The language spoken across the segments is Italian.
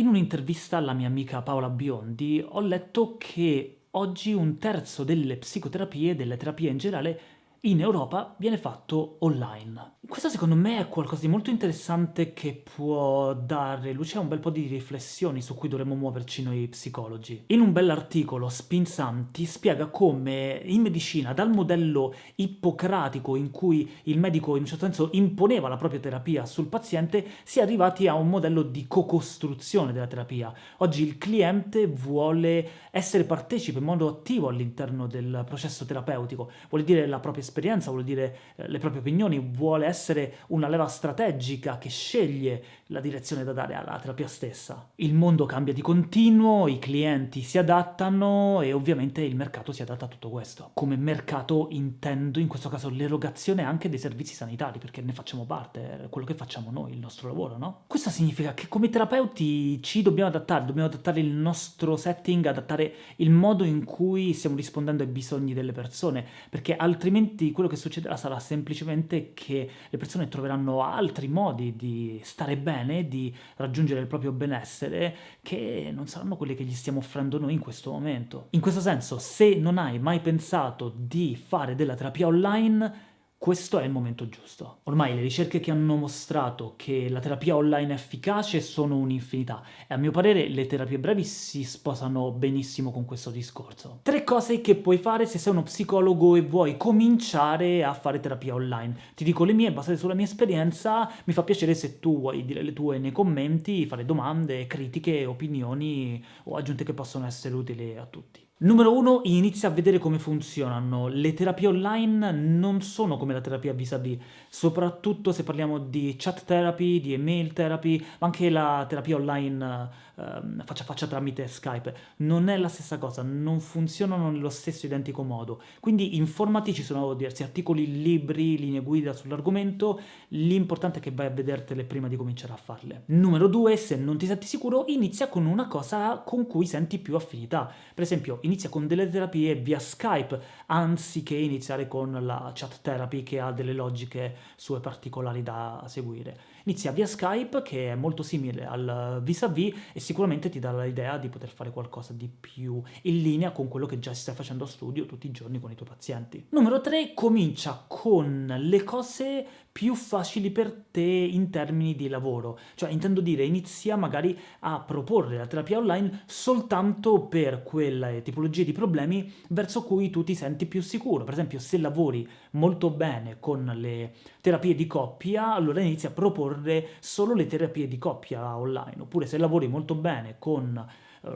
In un'intervista alla mia amica Paola Biondi ho letto che oggi un terzo delle psicoterapie, delle terapie in generale, in Europa viene fatto online. Questo secondo me è qualcosa di molto interessante che può dare luce a un bel po' di riflessioni su cui dovremmo muoverci noi psicologi. In un bell'articolo Spinzam ti spiega come in medicina, dal modello ippocratico in cui il medico in un certo senso imponeva la propria terapia sul paziente, si è arrivati a un modello di co-costruzione della terapia. Oggi il cliente vuole essere partecipe in modo attivo all'interno del processo terapeutico, vuole dire la propria esperienza, vuole dire eh, le proprie opinioni, vuole essere essere una leva strategica che sceglie la direzione da dare alla terapia stessa. Il mondo cambia di continuo, i clienti si adattano e ovviamente il mercato si adatta a tutto questo. Come mercato intendo in questo caso l'erogazione anche dei servizi sanitari, perché ne facciamo parte, è quello che facciamo noi, il nostro lavoro, no? Questo significa che come terapeuti ci dobbiamo adattare, dobbiamo adattare il nostro setting, adattare il modo in cui stiamo rispondendo ai bisogni delle persone, perché altrimenti quello che succederà sarà semplicemente che le persone troveranno altri modi di stare bene, di raggiungere il proprio benessere, che non saranno quelli che gli stiamo offrendo noi in questo momento. In questo senso, se non hai mai pensato di fare della terapia online, questo è il momento giusto. Ormai le ricerche che hanno mostrato che la terapia online è efficace sono un'infinità e a mio parere le terapie brevi si sposano benissimo con questo discorso. Tre cose che puoi fare se sei uno psicologo e vuoi cominciare a fare terapia online. Ti dico le mie, basate sulla mia esperienza, mi fa piacere se tu vuoi dire le tue nei commenti, fare domande, critiche, opinioni o aggiunte che possono essere utili a tutti. Numero 1, inizia a vedere come funzionano. Le terapie online non sono come la terapia vis-à-vis, -vis, soprattutto se parliamo di chat therapy, di email therapy, ma anche la terapia online uh, faccia a faccia tramite Skype. Non è la stessa cosa, non funzionano nello stesso identico modo. Quindi informati, ci sono diversi articoli, libri, linee guida sull'argomento, l'importante è che vai a vedertele prima di cominciare a farle. Numero 2, se non ti senti sicuro, inizia con una cosa con cui senti più affinità. Per esempio, inizia con delle terapie via Skype, anziché iniziare con la chat therapy che ha delle logiche sue particolari da seguire. Inizia via Skype, che è molto simile al vis-à-vis, -vis, e sicuramente ti dà l'idea di poter fare qualcosa di più in linea con quello che già stai facendo a studio tutti i giorni con i tuoi pazienti. Numero 3, comincia con le cose più facili per te in termini di lavoro. Cioè, intendo dire, inizia magari a proporre la terapia online soltanto per quelle tipologie di problemi verso cui tu ti senti più sicuro. Per esempio, se lavori molto bene con le terapie di coppia, allora inizi a proporre solo le terapie di coppia online. Oppure se lavori molto bene con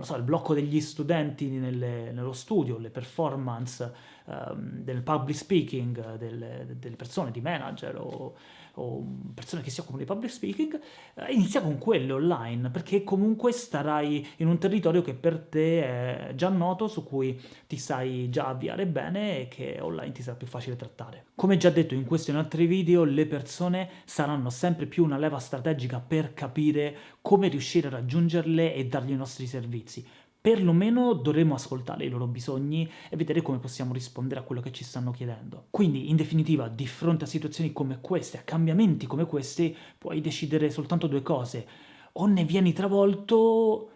so, il blocco degli studenti nelle, nello studio, le performance um, del public speaking delle, delle, persone, di manager o, o, persone che si occupano di public speaking, uh, inizia con quelle online, perché comunque starai in un territorio che per te è già noto, su cui ti sai già avviare bene e che online ti sarà più facile trattare. Come già detto in questo e in altri video, le persone saranno sempre più una leva strategica per capire come riuscire a raggiungerle e dargli i nostri servizi perlomeno dovremmo ascoltare i loro bisogni e vedere come possiamo rispondere a quello che ci stanno chiedendo. Quindi, in definitiva, di fronte a situazioni come queste, a cambiamenti come questi, puoi decidere soltanto due cose. O ne vieni travolto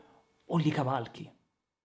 o li cavalchi.